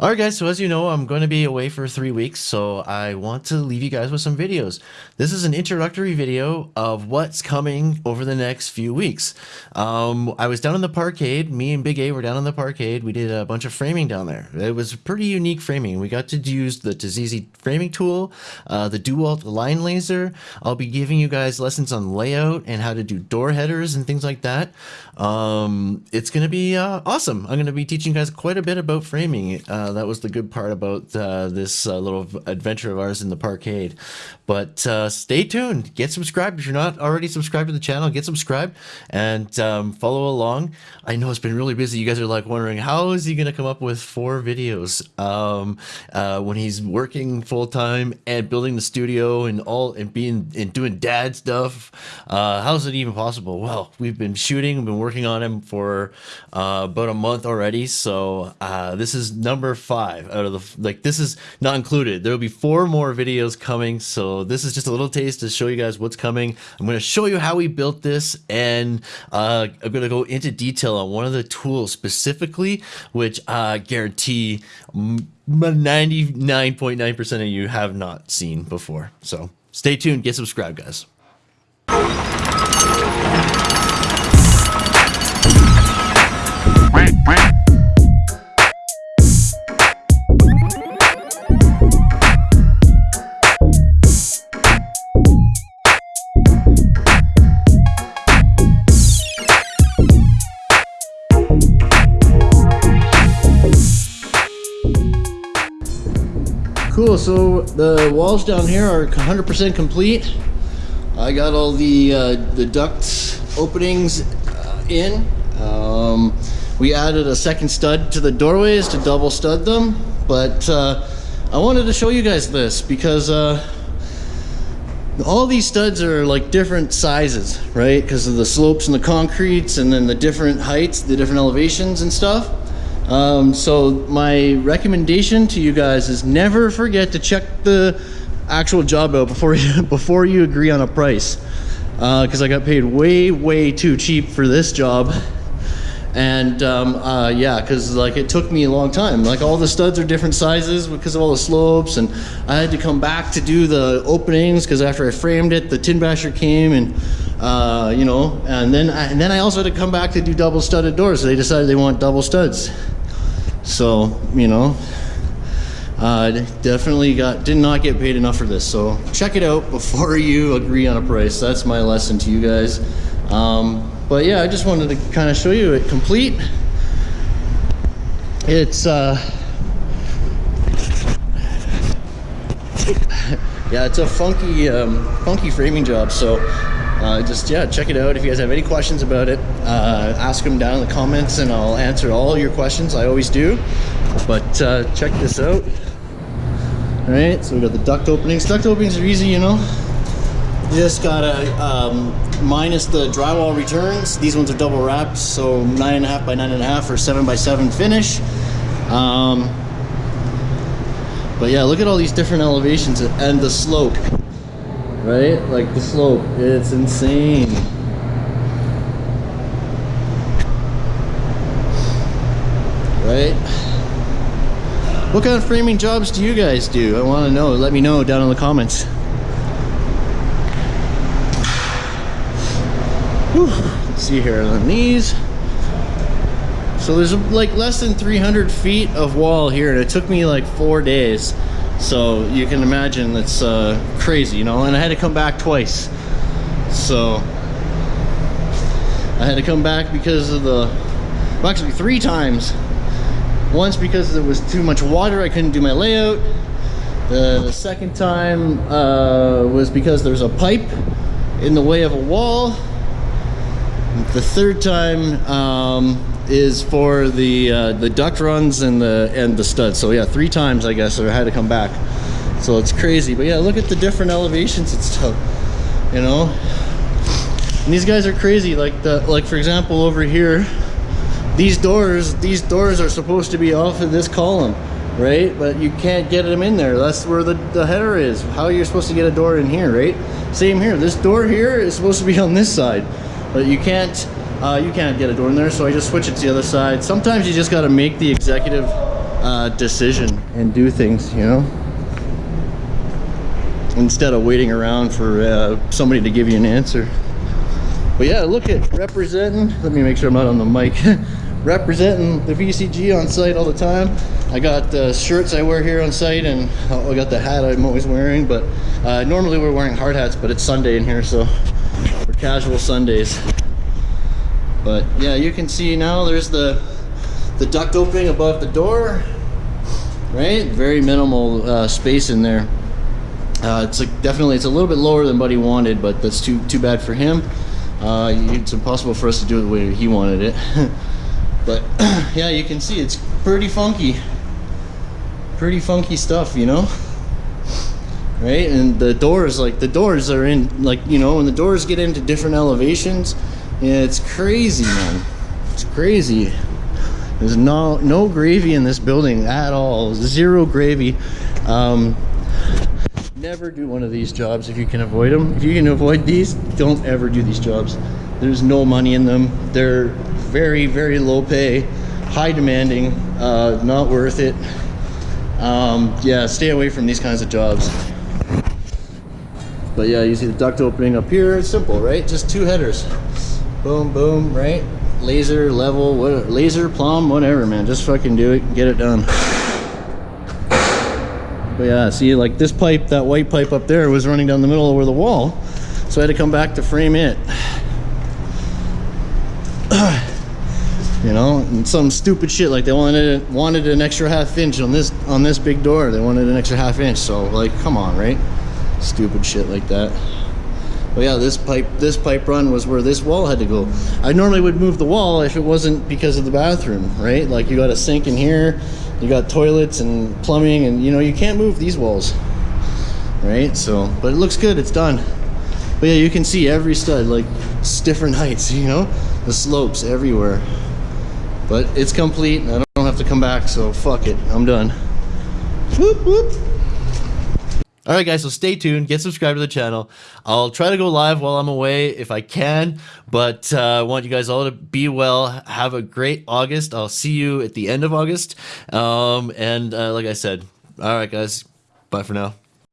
All right, guys. So as you know, I'm going to be away for three weeks, so I want to leave you guys with some videos. This is an introductory video of what's coming over the next few weeks. Um, I was down in the parkade. Me and Big A were down in the parkade. We did a bunch of framing down there. It was pretty unique framing. We got to use the Tazezi framing tool, uh, the Dewalt line laser. I'll be giving you guys lessons on layout and how to do door headers and things like that. Um, it's going to be uh, awesome. I'm going to be teaching you guys quite a bit about framing. Uh, uh, that was the good part about uh, this uh, little adventure of ours in the parkade. But uh, stay tuned. Get subscribed. If you're not already subscribed to the channel, get subscribed and um, follow along. I know it's been really busy. You guys are like wondering, how is he going to come up with four videos um, uh, when he's working full time and building the studio and all and being and doing dad stuff? how is it even possible? Well, we've been shooting, we've been working on him for about a month already. So this is number five out of the like this is not included. There will be four more videos coming so this is just a little taste to show you guys what's coming. I'm going to show you how we built this and uh, i'm going to go into detail on one of the tools specifically which i guarantee 99.9% of you have not seen before. So stay tuned. Get subscribed guys Cool, so the walls down here are 100% complete. I got all the uh, the duct openings uh, in. Um, we added a second stud to the doorways to double stud them, but uh, I wanted to show you guys this because uh, all these studs are like different sizes, right? Because of the slopes and the concretes and then the different heights, the different elevations and stuff. Um, so my recommendation to you guys is never forget to check the actual job out before you, before you agree on a price. Because uh, I got paid way, way too cheap for this job. And um, uh, yeah, because like it took me a long time. Like all the studs are different sizes because of all the slopes, and I had to come back to do the openings because after I framed it, the tin basher came and uh, you know, and then I, and then I also had to come back to do double studded doors. So they decided they want double studs. So, you know, uh, definitely got did not get paid enough for this. So check it out before you agree on a price. That's my lesson to you guys. Um, but yeah, I just wanted to kind of show you it complete. It's uh, yeah, it's a funky, um, funky framing job. So uh, just yeah check it out. If you guys have any questions about it uh, ask them down in the comments and I'll answer all your questions. I always do. But uh, check this out. All right so we got the duct openings. Duct openings are easy you know. You just gotta um, minus the drywall returns. These ones are double wrapped so nine and a half by nine and a half or seven by seven finish. Um, but yeah look at all these different elevations and the slope right? Like the slope, it's insane. Right? What kind of framing jobs do you guys do? I want to know. Let me know down in the comments. Whew. Let's see here on these. So there's like less than 300 feet of wall here and it took me like four days. So you can imagine it's uh, crazy, you know, and I had to come back twice. So I had to come back because of the, well actually three times. Once because there was too much water, I couldn't do my layout. The, the second time uh, was because there was a pipe in the way of a wall. The third time um, is for the uh, the duct runs and the and the studs. So yeah, three times I guess I had to come back. So it's crazy. But yeah, look at the different elevations and stuff. You know, and these guys are crazy. Like the like for example over here, these doors these doors are supposed to be off of this column, right? But you can't get them in there. That's where the the header is. How you're supposed to get a door in here, right? Same here. This door here is supposed to be on this side, but you can't uh, you can't get a door in there, so I just switch it to the other side. Sometimes you just got to make the executive uh, decision and do things, you know? Instead of waiting around for uh, somebody to give you an answer. But yeah, look at representing. Let me make sure I'm not on the mic. representing the VCG on site all the time. I got the shirts I wear here on site and I got the hat I'm always wearing. But uh, normally we're wearing hard hats, but it's Sunday in here, so we're casual Sundays. But yeah, you can see now there's the the duct opening above the door. Right, very minimal uh, space in there. Uh, it's like definitely it's a little bit lower than Buddy wanted, but that's too too bad for him. Uh, it's impossible for us to do it the way he wanted it. but yeah, you can see it's pretty funky. Pretty funky stuff, you know? Right? And the doors, like the doors are in, like, you know, when the doors get into different elevations, yeah, it's crazy, man. It's crazy. There's no no gravy in this building at all. Zero gravy. Um, never do one of these jobs if you can avoid them. If you can avoid these, don't ever do these jobs. There's no money in them. They're very, very low pay, high demanding, uh, not worth it. Um, yeah, stay away from these kinds of jobs. But yeah, you see the duct opening up here. It's simple, right? Just two headers. Boom, boom, right? Laser, level, what, laser, plumb, whatever, man. Just fucking do it, get it done. But yeah, see, like this pipe, that white pipe up there was running down the middle over the wall. So I had to come back to frame it. you know, and some stupid shit like they wanted wanted an extra half inch on this on this big door. They wanted an extra half inch. So like, come on, right? Stupid shit like that. But yeah, this pipe this pipe run was where this wall had to go. I normally would move the wall if it wasn't because of the bathroom, right? Like you got a sink in here, you got toilets and plumbing and you know you can't move these walls right? So but it looks good it's done. But yeah you can see every stud like it's different heights you know? The slopes everywhere. But it's complete I don't have to come back so fuck it I'm done. Whoop whoop all right, guys, so stay tuned. Get subscribed to the channel. I'll try to go live while I'm away if I can, but uh, I want you guys all to be well. Have a great August. I'll see you at the end of August. Um, and uh, like I said, all right, guys, bye for now.